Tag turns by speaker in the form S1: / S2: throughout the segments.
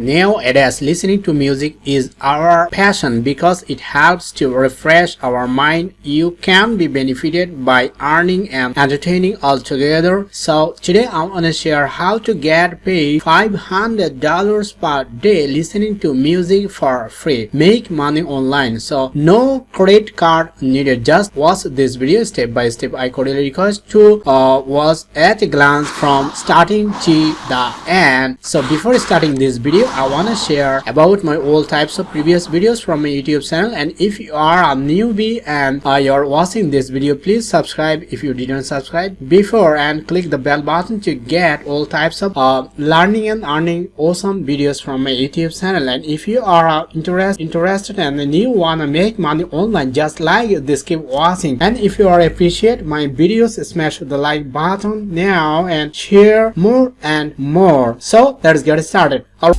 S1: Nowadays, listening to music is our passion because it helps to refresh our mind. You can be benefited by earning and entertaining all together. So today I want to share how to get paid $500 per day listening to music for free. Make money online. So no credit card needed. Just watch this video step by step. I cordially request to uh, watch at a glance from starting to the end. So before starting this video, I want to share about my all types of previous videos from my YouTube channel. And if you are a newbie and uh, you're watching this video please subscribe if you didn't subscribe. Before and click the bell button to get all types of uh, learning and earning awesome videos from my YouTube channel. And if you are uh, interest, interested and you wanna make money online just like this keep watching. And if you are appreciate my videos smash the like button now and share more and more. So let's get started All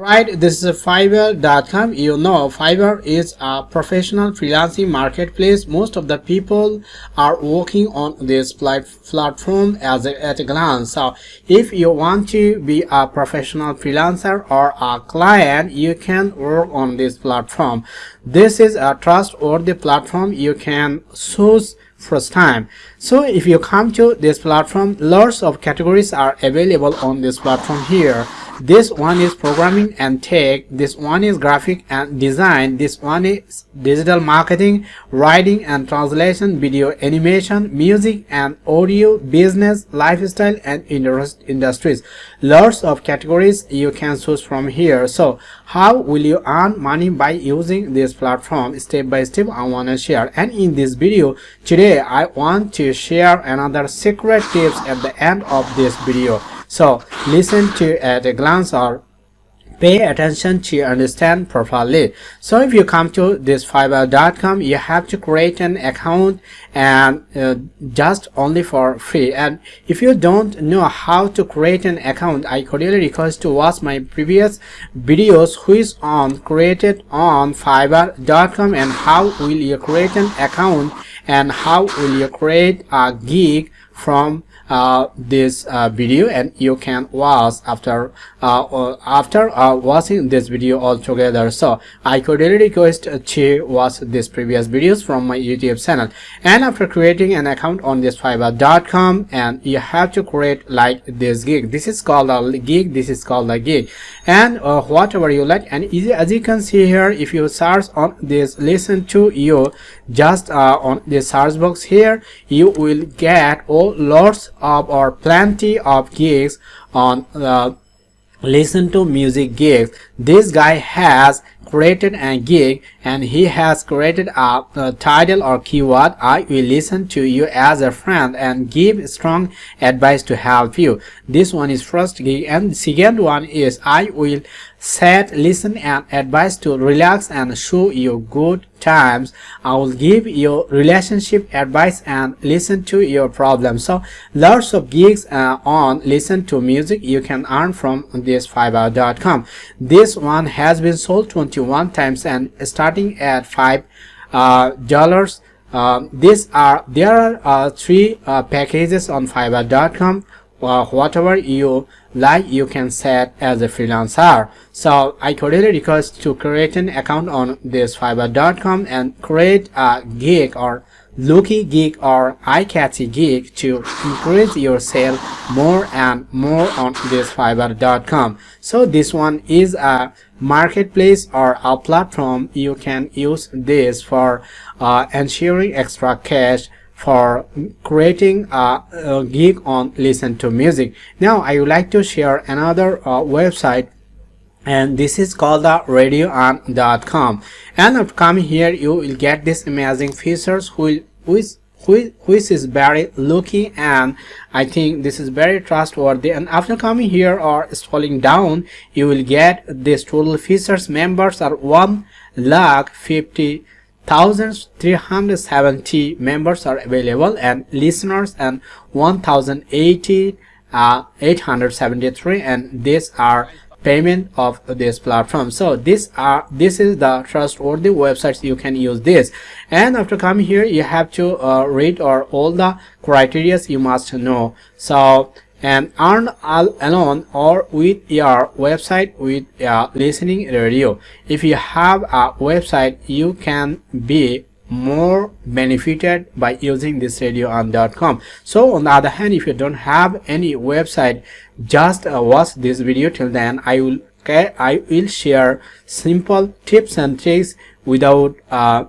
S1: right? This is fiverr.com you know fiverr is a professional freelancing marketplace. Most of the people are working on this platform as a, at a glance. So if you want to be a professional freelancer or a client you can work on this platform. This is a trustworthy platform. You can choose first time. So if you come to this platform lots of categories are available on this platform here this one is programming and tech. This one is graphic and design. This one is digital marketing writing and translation video animation music and audio business lifestyle and industries. Lots of categories you can choose from here. So how will you earn money by using this platform? Step by step i want to share. And in this video today i want to share another secret tips at the end of this video so listen to at a glance or pay attention to understand properly. So if you come to this fiverr.com you have to create an account and uh, just only for free. And if you don't know how to create an account i cordially request to watch my previous videos which on created on fiverr.com and how will you create an account and how will you create a gig from this uh, video and you can watch after uh, after uh, watching this video altogether. So i could really request to watch these previous videos from my youtube channel. And after creating an account on this fiverr.com and you have to create like this gig. This is called a gig. This is called a gig. And uh, whatever you like. And as you can see here if you search on this listen to you just uh, on the search box here you will get all lots of or plenty of gigs on uh, listen to music gigs. This guy has created a gig and he has created a, a, title or keyword i will listen to you as a friend and give strong advice to help you. This one is first gig and second one is i will set listen and advice to relax and show you good times. I will give you relationship advice and listen to your problems so lots of gigs uh, on listen to music you can earn from this fiverr.com this one has been sold 21 times and starting at five uh, dollars. Uh, these are there are uh, three uh, packages on fiverr.com whatever you like you can set as a freelancer. So i cordially request to create an account on this fiverr.com and create a gig or looky gig or eye-catchy gig to increase your sale more and more on this fiverr.com so this one is a marketplace or a platform you can use this for uh, ensuring extra cash for creating a, a, gig on listen to music. Now i would like to share another uh, website and this is called the radioearn.com and. And after coming here you will get this amazing features which which which is very lucky. And i think this is very trustworthy. And after coming here or scrolling down you will get this total features members are one lakh fifty 1370 members are available and listeners and 1080 uh, 873 and these are payment of this platform. So this are this is the trustworthy websites you can use this. And after coming here you have to uh, read or all the criterias you must know. So and earn all alone or with your website with uh, listening radio. If you have a website you can be more benefited by using this radioearn.com so on the other hand if you don't have any website just uh, watch this video till then i will i will share simple tips and tricks without uh,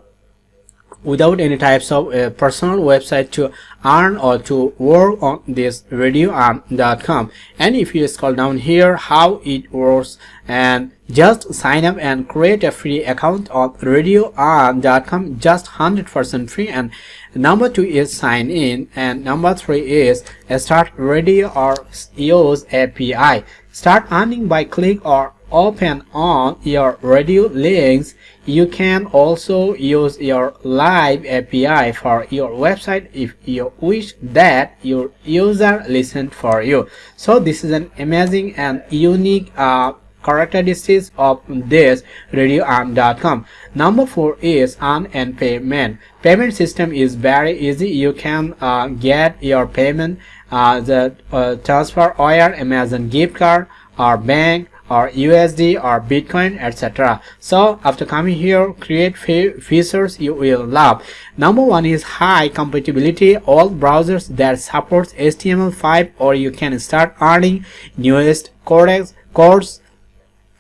S1: without any types of uh, personal website to earn or to work on this radioearn.com and if you scroll down here how it works and just sign up and create a free account on radioearn.com just 100% free. And number two is sign in and number three is start radio or use API start earning by click or open on your radio links. You can also use your live API for your website if you wish that your user listen for you. So this is an amazing and unique uh, characteristics of this radioearn.com number four is earn and payment. Payment system is very easy. You can uh, get your payment uh, the uh, transfer or amazon gift card or bank or USD or Bitcoin etc. So after coming here create features you will love. Number one is high compatibility all browsers that supports HTML5 or you can start earning newest codecs codes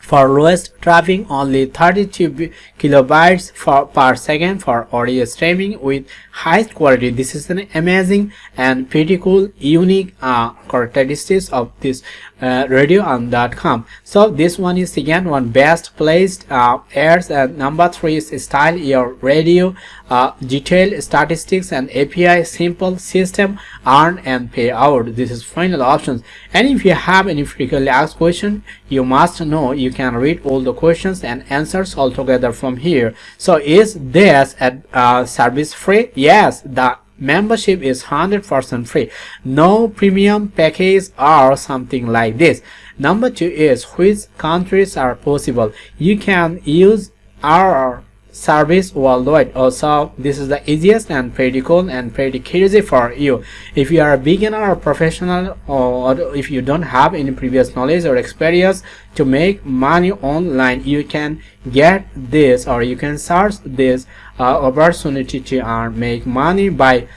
S1: for lowest traffic only 32 kilobytes for, per second for audio streaming with highest quality this is an amazing and pretty cool unique uh, characteristics of this uh, so this one is again one best placed uh, airs and number three is style your radio uh, detailed statistics and api simple system earn and pay out. This is final options. And if you have any frequently asked question you must know you can read all the questions and answers all together from here. So is this a uh, service free? Yes the membership is 100% free. No premium package or something like this. Number two is which countries are possible. You can use our service worldwide. Also this is the easiest and pretty cool and pretty easy for you. If you are a beginner or professional or if you don't have any previous knowledge or experience to make money online you can get this or you can search this uh, opportunity to earn make money by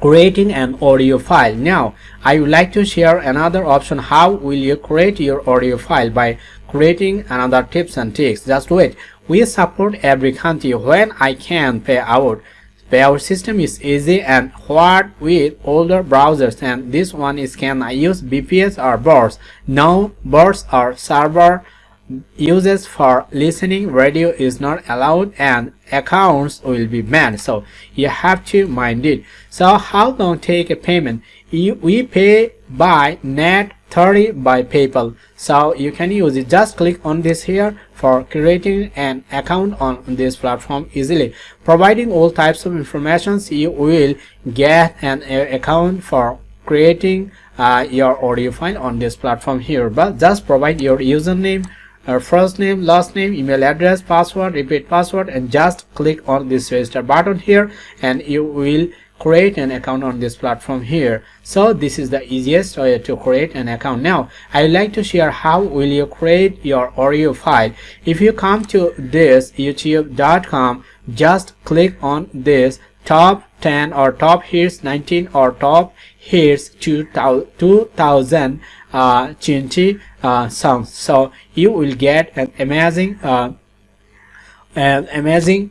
S1: creating an audio file. Now i would like to share another option. How will you create your audio file? By creating another tips and tricks. Just wait. We support every country. When I can pay out. Payout system is easy and hard with older browsers. And this one is can I use bps or burst. No burst or server uses for listening radio is not allowed and accounts will be banned. So you have to mind it. So how long take a payment? We pay by net 30 by paypal. So you can use it. Just click on this here for creating an account on this platform easily. Providing all types of information you will get an account for creating uh, your audio file on this platform here. But just provide your username our first name last name email address password repeat password and just click on this register button here and you will create an account on this platform here. So this is the easiest way to create an account. Now i like to share how will you create your audio file. If you come to this youtube.com just click on this top 10 or top hits 19 or top hits 2000 uh, 20 uh, songs so you will get an amazing uh, an amazing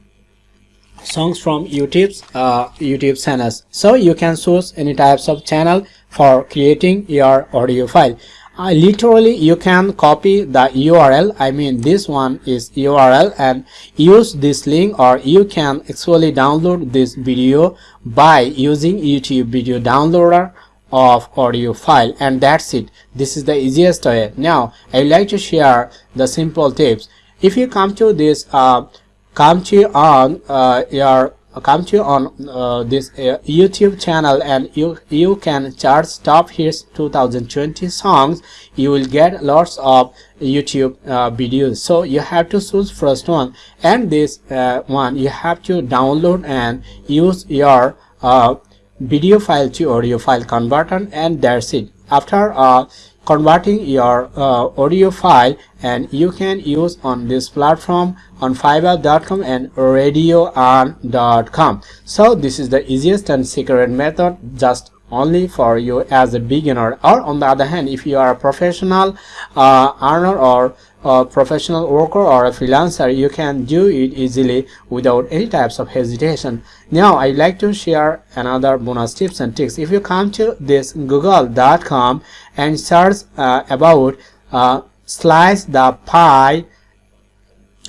S1: songs from YouTube's uh, YouTube channels. So you can source any types of channel for creating your audio file. Uh, literally you can copy the URL I mean this one is URL and use this link or you can actually download this video by using YouTube video downloader of audio file and that's it. This is the easiest way. Now i would like to share the simple tips. If you come to this uh, come to on uh, your come to on uh, this uh, youtube channel and you you can charge top hits 2020 songs you will get lots of youtube uh, videos. So you have to choose first one. And this uh, one you have to download and use your uh, video file to audio file converter and that's it. After uh, converting your uh, audio file and you can use on this platform on fiverr.com and radioearn.com so this is the easiest and secret method just only for you as a beginner. Or on the other hand if you are a professional uh, earner or a professional worker or a freelancer you can do it easily without any types of hesitation. Now I'd like to share another bonus tips and tricks. If you come to this google.com and search uh, about uh, slice the pie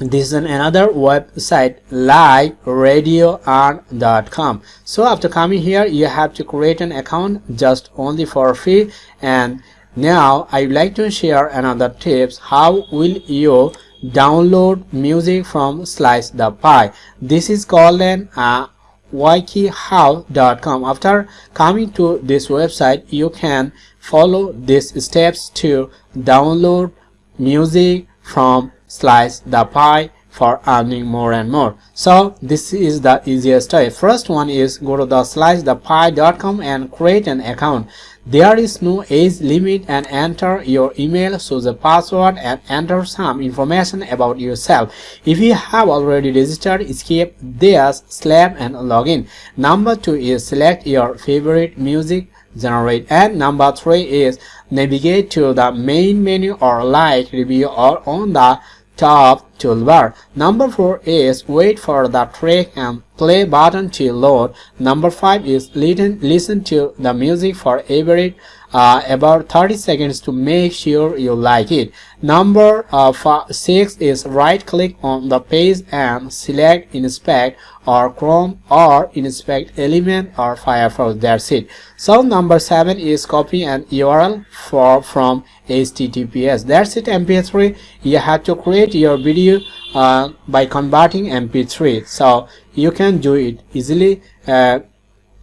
S1: this is another website like radioearn.com so after coming here you have to create an account just only for free and now i would like to share another tips. How will you download music from slice the pie? This is called an uh, wikihow.com after coming to this website you can follow these steps to download music from slice the pie for earning more and more. So this is the easiest way. First one is go to the slice the slicethepie.com and create an account there is no age limit and enter your email so the password and enter some information about yourself. If you have already registered skip this slap and login. Number two is select your favorite music generate and number three is navigate to the main menu or like review or on the top toolbar. Number 4 is wait for the track and play button to load. Number 5 is listen, listen to the music for every uh, about 30 seconds to make sure you like it. Number uh, five, 6 is right click on the page and select inspect or Chrome or inspect element or Firefox that's it. So number 7 is copy an URL for from HTTPS that's it mp3 you have to create your video uh, by converting mp3 so you can do it easily. Uh,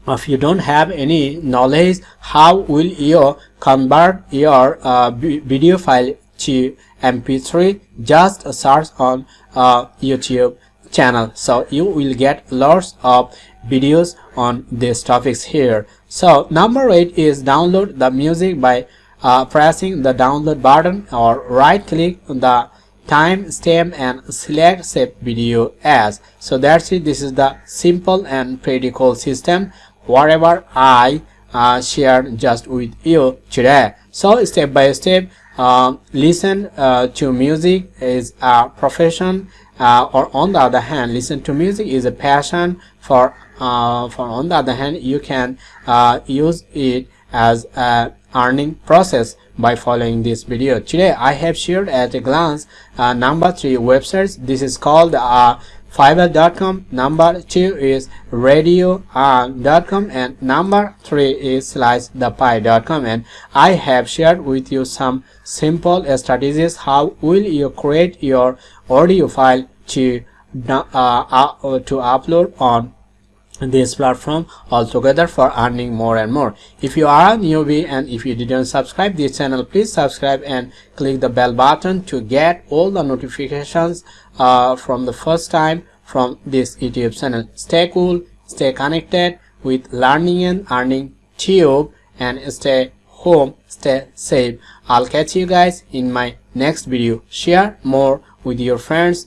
S1: if you don't have any knowledge how will you convert your uh, video file to mp3 just search on uh, youtube channel. So you will get lots of videos on these topics here. So number eight is download the music by uh, pressing the download button or right click on the time stamp and select save video as. So that's it. This is the simple and pretty cool system. Whatever I uh, shared just with you today. So step by step, uh, listen uh, to music is a profession uh, or on the other hand, listen to music is a passion for, uh, for on the other hand, you can uh, use it as a earning process by following this video. Today I have shared at a glance number three websites. This is called fiverr.com number two is radioearn.com and number three is slicethepie.com and i have shared with you some simple strategies how will you create your audio file to uh, uh, to upload on this platform altogether for earning more and more. If you are a newbie and if you didn't subscribe this channel please subscribe and click the bell button to get all the notifications uh, from the first time from this youtube channel. Stay cool stay connected with learning and earning tube and stay home stay safe. I'll catch you guys in my next video. Share more with your friends